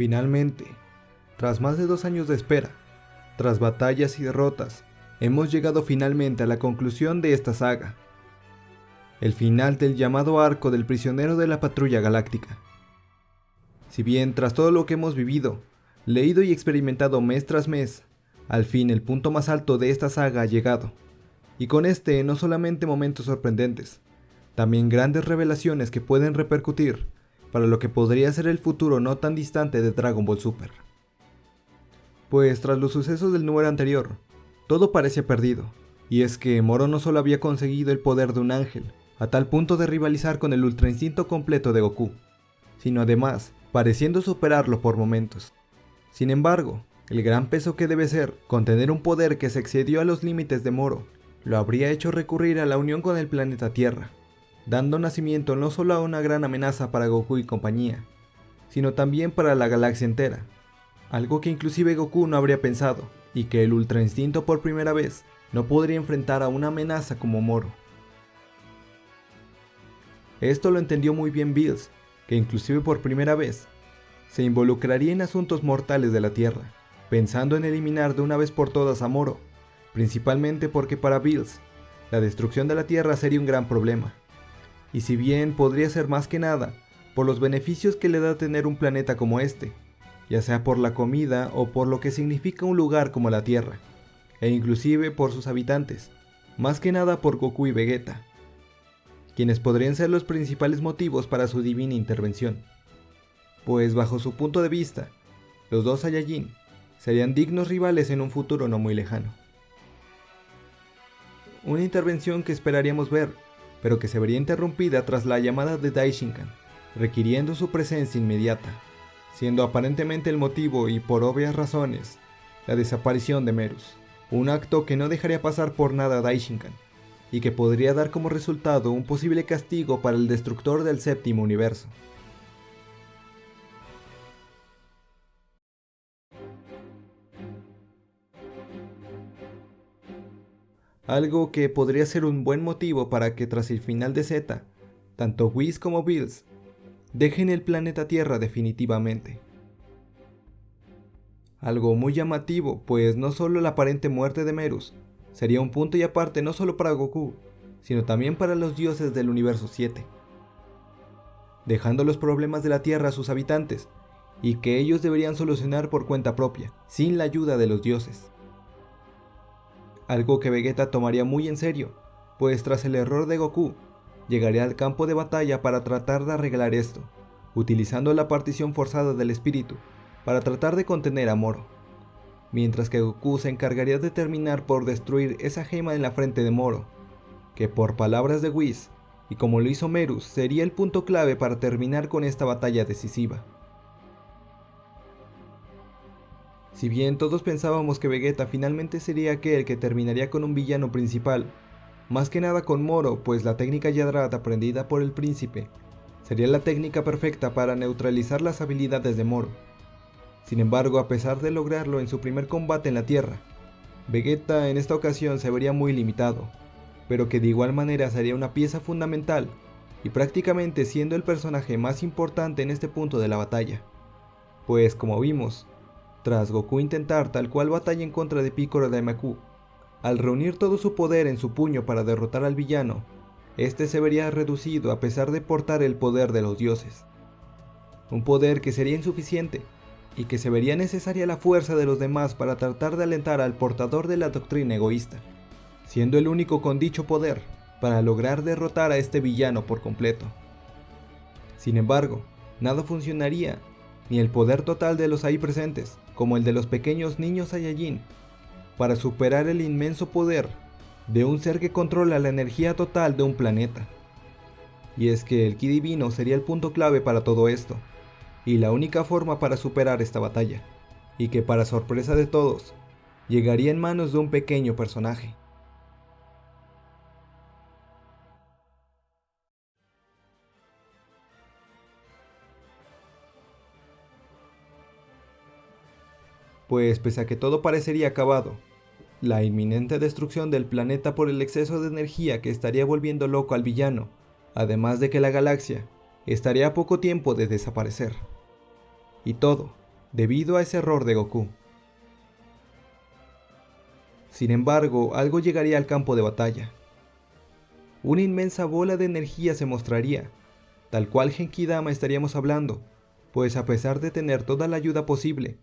Finalmente, tras más de dos años de espera, tras batallas y derrotas, hemos llegado finalmente a la conclusión de esta saga. El final del llamado arco del prisionero de la patrulla galáctica. Si bien tras todo lo que hemos vivido, leído y experimentado mes tras mes, al fin el punto más alto de esta saga ha llegado. Y con este no solamente momentos sorprendentes, también grandes revelaciones que pueden repercutir para lo que podría ser el futuro no tan distante de Dragon Ball Super. Pues tras los sucesos del número anterior, todo parece perdido, y es que Moro no solo había conseguido el poder de un ángel, a tal punto de rivalizar con el ultra instinto completo de Goku, sino además pareciendo superarlo por momentos. Sin embargo, el gran peso que debe ser contener un poder que se excedió a los límites de Moro, lo habría hecho recurrir a la unión con el planeta Tierra, dando nacimiento no solo a una gran amenaza para Goku y compañía, sino también para la galaxia entera, algo que inclusive Goku no habría pensado, y que el Ultra Instinto por primera vez no podría enfrentar a una amenaza como Moro. Esto lo entendió muy bien Bills, que inclusive por primera vez se involucraría en asuntos mortales de la Tierra, pensando en eliminar de una vez por todas a Moro, principalmente porque para Bills, la destrucción de la Tierra sería un gran problema, y si bien podría ser más que nada por los beneficios que le da tener un planeta como este, ya sea por la comida o por lo que significa un lugar como la Tierra, e inclusive por sus habitantes, más que nada por Goku y Vegeta, quienes podrían ser los principales motivos para su divina intervención, pues bajo su punto de vista, los dos Saiyajin serían dignos rivales en un futuro no muy lejano. Una intervención que esperaríamos ver pero que se vería interrumpida tras la llamada de Daishinkan, requiriendo su presencia inmediata, siendo aparentemente el motivo y por obvias razones, la desaparición de Merus, un acto que no dejaría pasar por nada a Daishinkan, y que podría dar como resultado un posible castigo para el destructor del séptimo universo. Algo que podría ser un buen motivo para que tras el final de Z, tanto Whis como Bills dejen el planeta Tierra definitivamente. Algo muy llamativo, pues no solo la aparente muerte de Merus sería un punto y aparte no solo para Goku, sino también para los dioses del universo 7, dejando los problemas de la Tierra a sus habitantes, y que ellos deberían solucionar por cuenta propia, sin la ayuda de los dioses algo que Vegeta tomaría muy en serio, pues tras el error de Goku, llegaría al campo de batalla para tratar de arreglar esto, utilizando la partición forzada del espíritu para tratar de contener a Moro, mientras que Goku se encargaría de terminar por destruir esa gema en la frente de Moro, que por palabras de Whis, y como lo hizo Merus, sería el punto clave para terminar con esta batalla decisiva. Si bien todos pensábamos que Vegeta finalmente sería aquel que terminaría con un villano principal, más que nada con Moro, pues la técnica Yadrat aprendida por el príncipe sería la técnica perfecta para neutralizar las habilidades de Moro. Sin embargo, a pesar de lograrlo en su primer combate en la Tierra, Vegeta en esta ocasión se vería muy limitado, pero que de igual manera sería una pieza fundamental y prácticamente siendo el personaje más importante en este punto de la batalla. Pues como vimos, tras Goku intentar tal cual batalla en contra de Piccolo Daimaku, al reunir todo su poder en su puño para derrotar al villano, este se vería reducido a pesar de portar el poder de los dioses. Un poder que sería insuficiente, y que se vería necesaria la fuerza de los demás para tratar de alentar al portador de la doctrina egoísta, siendo el único con dicho poder para lograr derrotar a este villano por completo. Sin embargo, nada funcionaría, ni el poder total de los ahí presentes, como el de los pequeños niños Saiyajin, para superar el inmenso poder de un ser que controla la energía total de un planeta. Y es que el Ki Divino sería el punto clave para todo esto, y la única forma para superar esta batalla, y que para sorpresa de todos, llegaría en manos de un pequeño personaje. Pues pese a que todo parecería acabado, la inminente destrucción del planeta por el exceso de energía que estaría volviendo loco al villano, además de que la galaxia estaría a poco tiempo de desaparecer. Y todo, debido a ese error de Goku. Sin embargo, algo llegaría al campo de batalla. Una inmensa bola de energía se mostraría, tal cual Genkidama estaríamos hablando, pues a pesar de tener toda la ayuda posible,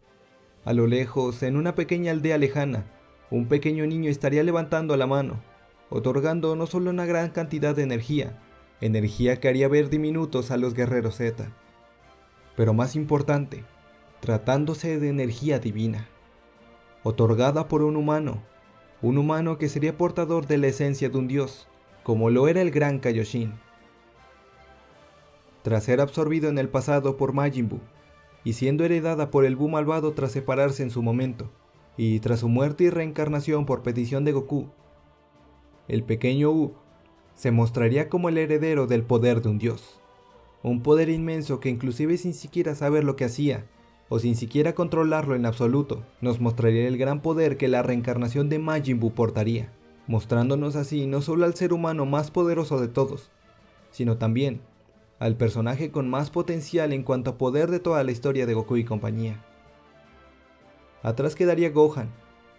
a lo lejos, en una pequeña aldea lejana, un pequeño niño estaría levantando la mano, otorgando no solo una gran cantidad de energía, energía que haría ver diminutos a los guerreros Z, pero más importante, tratándose de energía divina, otorgada por un humano, un humano que sería portador de la esencia de un dios, como lo era el gran Kaioshin. Tras ser absorbido en el pasado por Majin Buu, y siendo heredada por el Buu malvado tras separarse en su momento, y tras su muerte y reencarnación por petición de Goku, el pequeño U se mostraría como el heredero del poder de un dios. Un poder inmenso que inclusive sin siquiera saber lo que hacía, o sin siquiera controlarlo en absoluto, nos mostraría el gran poder que la reencarnación de Majin Buu portaría, mostrándonos así no solo al ser humano más poderoso de todos, sino también al personaje con más potencial en cuanto a poder de toda la historia de Goku y compañía. Atrás quedaría Gohan,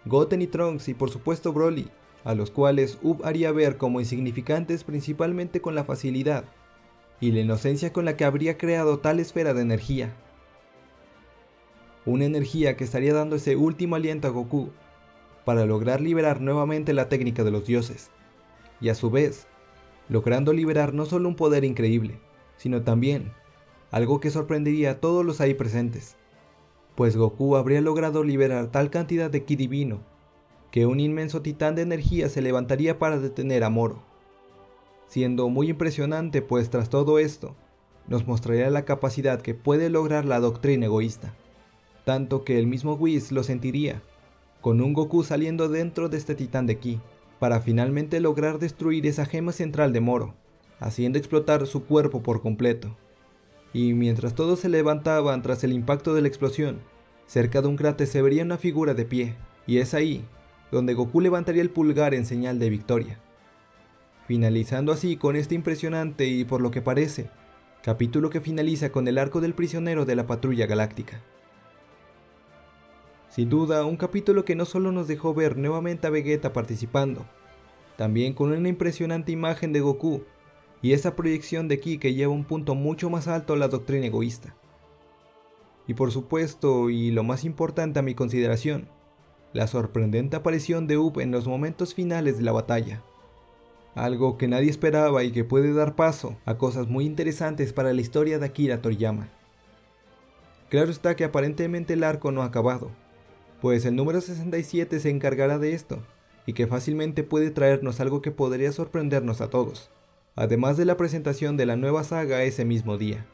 Goten y Trunks y por supuesto Broly, a los cuales Ub haría ver como insignificantes principalmente con la facilidad y la inocencia con la que habría creado tal esfera de energía. Una energía que estaría dando ese último aliento a Goku para lograr liberar nuevamente la técnica de los dioses, y a su vez, logrando liberar no solo un poder increíble, sino también algo que sorprendería a todos los ahí presentes, pues Goku habría logrado liberar tal cantidad de ki divino que un inmenso titán de energía se levantaría para detener a Moro. Siendo muy impresionante pues tras todo esto, nos mostraría la capacidad que puede lograr la doctrina egoísta, tanto que el mismo Whis lo sentiría, con un Goku saliendo dentro de este titán de ki, para finalmente lograr destruir esa gema central de Moro, haciendo explotar su cuerpo por completo. Y mientras todos se levantaban tras el impacto de la explosión, cerca de un cráter se vería una figura de pie, y es ahí donde Goku levantaría el pulgar en señal de victoria. Finalizando así con este impresionante y por lo que parece, capítulo que finaliza con el arco del prisionero de la patrulla galáctica. Sin duda, un capítulo que no solo nos dejó ver nuevamente a Vegeta participando, también con una impresionante imagen de Goku y esa proyección de Ki que lleva un punto mucho más alto a la doctrina egoísta. Y por supuesto, y lo más importante a mi consideración, la sorprendente aparición de Up en los momentos finales de la batalla. Algo que nadie esperaba y que puede dar paso a cosas muy interesantes para la historia de Akira Toriyama. Claro está que aparentemente el arco no ha acabado, pues el número 67 se encargará de esto, y que fácilmente puede traernos algo que podría sorprendernos a todos, además de la presentación de la nueva saga ese mismo día.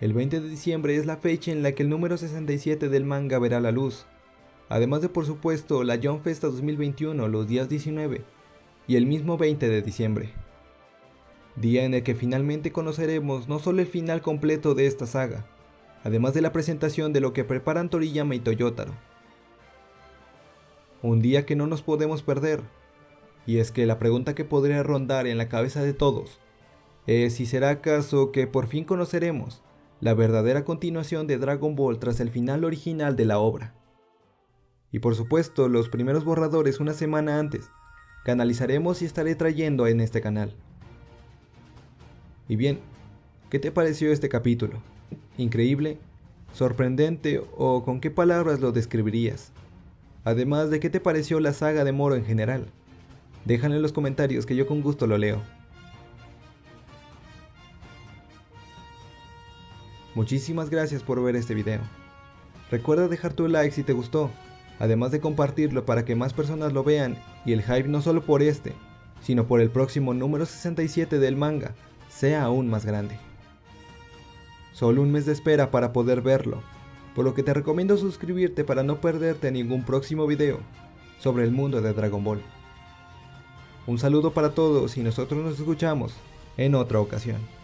El 20 de diciembre es la fecha en la que el número 67 del manga verá la luz, además de por supuesto la John Festa 2021 los días 19 y el mismo 20 de diciembre. Día en el que finalmente conoceremos no solo el final completo de esta saga, además de la presentación de lo que preparan Toriyama y Toyotaro. Un día que no nos podemos perder, y es que la pregunta que podría rondar en la cabeza de todos es si será acaso que por fin conoceremos la verdadera continuación de Dragon Ball tras el final original de la obra y por supuesto los primeros borradores una semana antes, canalizaremos y estaré trayendo en este canal. Y bien, ¿qué te pareció este capítulo? ¿Increíble? ¿Sorprendente? ¿O con qué palabras lo describirías? Además de qué te pareció la saga de Moro en general. Déjalo en los comentarios que yo con gusto lo leo. Muchísimas gracias por ver este video. Recuerda dejar tu like si te gustó además de compartirlo para que más personas lo vean y el hype no solo por este, sino por el próximo número 67 del manga sea aún más grande. Solo un mes de espera para poder verlo, por lo que te recomiendo suscribirte para no perderte ningún próximo video sobre el mundo de Dragon Ball. Un saludo para todos y nosotros nos escuchamos en otra ocasión.